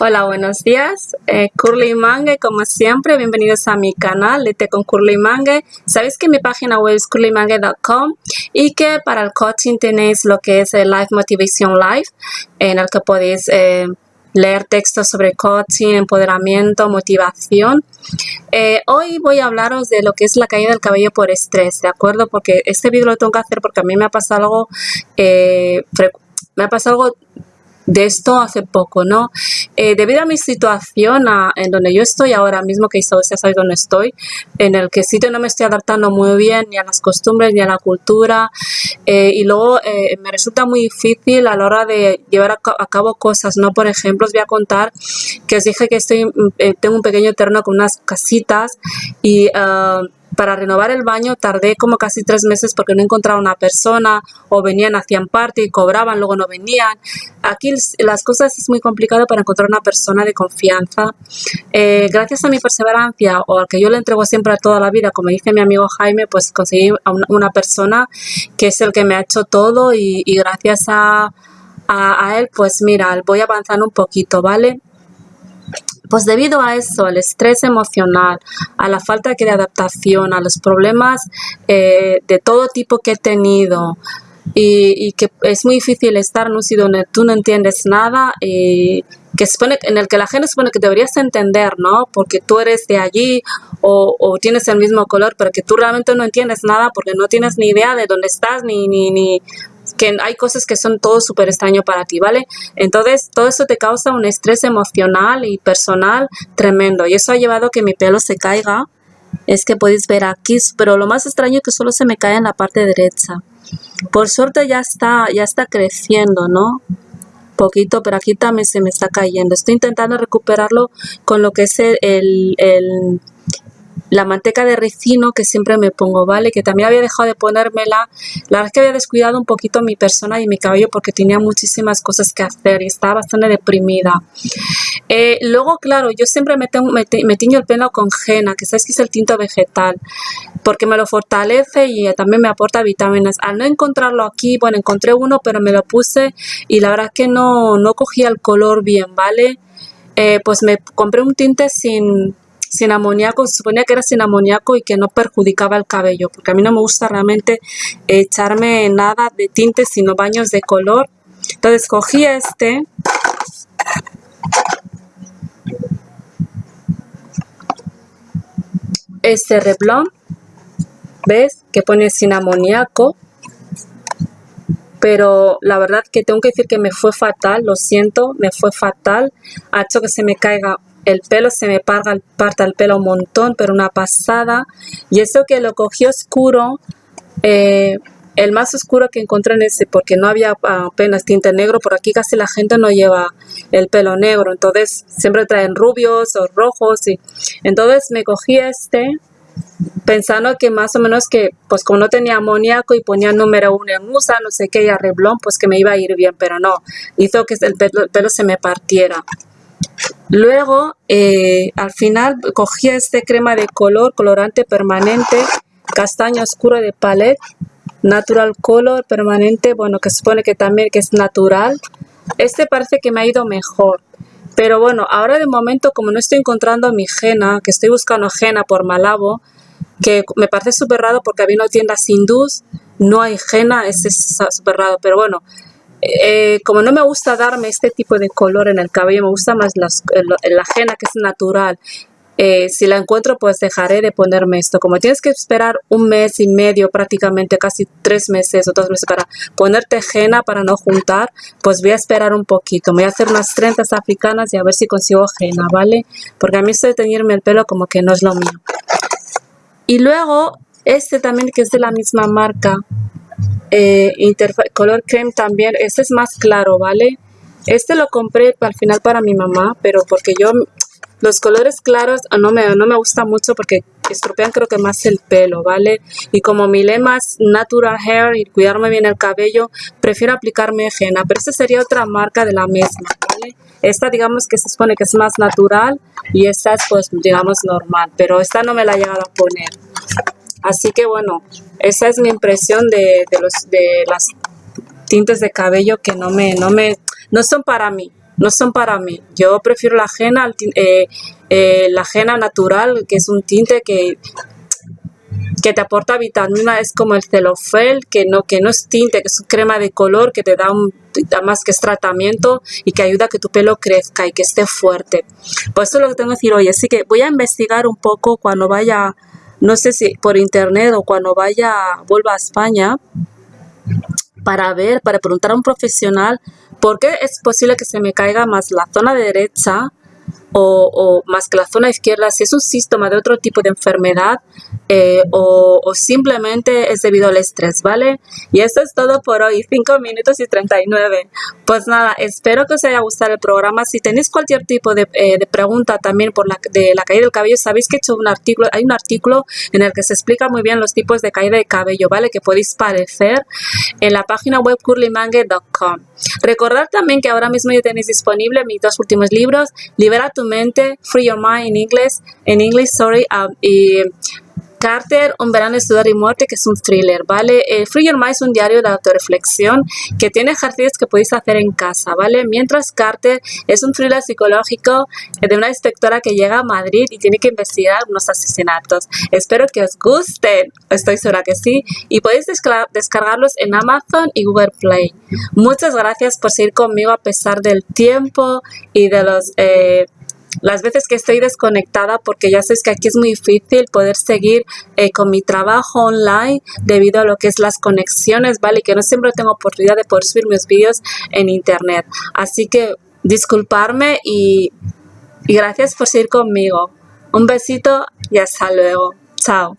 Hola, buenos días. Eh, Curly Mangue, como siempre, bienvenidos a mi canal de con Curly Mangue. Sabéis que mi página web es curlymangue.com y que para el coaching tenéis lo que es el Life Motivation Live, en el que podéis eh, leer textos sobre coaching, empoderamiento, motivación. Eh, hoy voy a hablaros de lo que es la caída del cabello por estrés, ¿de acuerdo? Porque este vídeo lo tengo que hacer porque a mí me ha pasado algo, me ha pasado algo de esto hace poco, ¿no? Eh, debido a mi situación en donde yo estoy ahora mismo, que ya sabéis dónde estoy, en el que sitio no me estoy adaptando muy bien ni a las costumbres ni a la cultura eh, y luego eh, me resulta muy difícil a la hora de llevar a, cabo cosas, ¿no? Por ejemplo, os voy a contar que os dije que estoy, tengo un pequeño terreno con unas casitas y... Ah, para renovar el baño tardé como casi tres meses porque no encontraba una persona o venían, hacían parte y cobraban, luego no venían. Aquí las cosas es muy complicado para encontrar una persona de confianza. Eh, gracias a mi perseverancia o al que yo le entrego siempre a toda la vida, como dice mi amigo Jaime, pues conseguí una, persona que es el que me ha hecho todo y, gracias a, a, a él, pues mira, voy avanzando un poquito, ¿vale? Pues debido a eso, al estrés emocional, a la falta de adaptación, a los problemas eh, de todo tipo que he tenido y, que es muy difícil estar en un sitio donde tú no entiendes nada y que supone, en el que la gente supone que deberías entender, ¿no? Porque tú eres de allí o, o, tienes el mismo color, pero que tú realmente no entiendes nada porque no tienes ni idea de dónde estás ni, ni, ni hay cosas que son todo súper extraño para ti, ¿vale? Entonces, todo eso te causa un estrés emocional y personal tremendo. Y eso ha llevado a que mi pelo se caiga. Es que podéis ver aquí, pero lo más extraño es que solo se me cae en la parte derecha. Por suerte ya está, ya está creciendo, ¿no? Poquito, pero aquí también se me está cayendo. Estoy intentando recuperarlo con lo que es el la manteca de ricino que siempre me pongo, ¿vale? Que también había dejado de ponérmela. La verdad es que había descuidado un poquito mi persona y mi cabello porque tenía muchísimas cosas que hacer y estaba bastante deprimida. Eh, luego, claro, yo siempre me, tengo, tiño el pelo con henna, que sabes que es el tinto vegetal, porque me lo fortalece y también me aporta vitaminas. Al no encontrarlo aquí, bueno, encontré uno, pero me lo puse y la verdad es que no, no cogía el color bien, ¿vale? Eh, pues me compré un tinte sin, sin amoníaco, se suponía que era sin amoníaco y que no perjudicaba el cabello, porque a mí no me gusta realmente echarme nada de tinte, sino baños de color. Entonces cogí este, este reblón, ¿ves? Que pone sin amoníaco, pero la verdad que tengo que decir que me fue fatal, lo siento, me fue fatal, ha hecho que se me caiga el pelo se me parga, parta el pelo un montón, pero una pasada. Y eso que lo cogí oscuro, eh, el más oscuro que encontré en ese, porque no había apenas tinte negro, por aquí casi la gente no lleva el pelo negro, entonces siempre traen rubios o rojos. Y, entonces me cogí este, pensando que más o menos que, pues como no tenía amoníaco y ponía número uno en USA, no sé qué, y arreblón, pues que me iba a ir bien, pero no, hizo que el pelo se me partiera. Luego, eh, al final, cogí este crema de color, colorante permanente, castaño oscuro de palette, natural color permanente, bueno, que supone que también que es natural. Este parece que me ha ido mejor. Pero bueno, ahora de momento, como no estoy encontrando mi jena, que estoy buscando jena por Malabo, que me parece súper raro porque había una tienda hindús, no hay jena, es súper raro. Pero bueno, eh, como no me gusta darme este tipo de color en el cabello, me gusta más la ajena que es natural. Eh, si la encuentro, pues dejaré de ponerme esto. Como tienes que esperar un mes y medio, prácticamente casi tres meses o dos meses para ponerte henna para no juntar, pues voy a esperar un poquito. Me voy a hacer unas trenzas africanas y a ver si consigo henna, ¿vale? Porque a mí esto de teñirme el pelo como que no es lo mío. Y luego, este también que es de la misma marca, eh, color creme también, este es más claro, ¿vale? Este lo compré al final para mi mamá, pero porque yo los colores claros ah, no me, no me gusta mucho porque estropean creo que más el pelo, ¿vale? Y como mi lema es natural hair y cuidarme bien el cabello, prefiero aplicarme henna, pero esta sería otra marca de la misma, ¿vale? Esta digamos que se supone que es más natural y esta es pues digamos normal, pero esta no me la he llegado a poner. Así que bueno, esa es mi impresión de, los, de las tintes de cabello que no me, no me, no son para mí. no son para mí. Yo prefiero la ajena, eh, eh, la ajena natural, que es un tinte que que te aporta vitamina es como el celofel, que no, que no es tinte, que es crema de color que te da, un, más que es tratamiento y que ayuda a que tu pelo crezca y que esté fuerte. Pues eso es lo que tengo que decir hoy. Así que voy a investigar un poco cuando vaya, no sé si por internet o cuando vaya, vuelva a España, para ver, para preguntar a un profesional por qué es posible que se me caiga más la zona derecha o, más que la zona izquierda, si es un síntoma de otro tipo de enfermedad eh, o, simplemente es debido al estrés, ¿vale? Y esto es todo por hoy, 5 minutos y 39. Pues nada, espero que os haya gustado el programa. Si tenéis cualquier tipo de, eh, pregunta también por la, de la caída del cabello, sabéis que he hecho un artículo, hay un artículo en el que se explica muy bien los tipos de caída de cabello, ¿vale? Que podéis parecer en la página web curlymangue.com. Recordad también que ahora mismo ya tenéis disponible mis dos últimos libros, Libera tu Free Your Mind en inglés, en inglés, sorry, um, y Carter, Un verano estudiar y muerte, que es un thriller, ¿vale? Eh, Free Your Mind es un diario de autorreflexión que tiene ejercicios que podéis hacer en casa, ¿vale? Mientras Carter es un thriller psicológico de una inspectora que llega a Madrid y tiene que investigar unos asesinatos. Espero que os gusten, estoy segura que sí, y podéis descargarlos en Amazon y Google Play. Muchas gracias por seguir conmigo a pesar del tiempo y de los... Eh, las veces que estoy desconectada porque ya sabes que aquí es muy difícil poder seguir eh, con mi trabajo online debido a lo que es las conexiones, ¿vale? Y que no siempre tengo oportunidad de poder subir mis vídeos en internet. Así que disculparme y, y gracias por seguir conmigo. Un besito y hasta luego. Chao.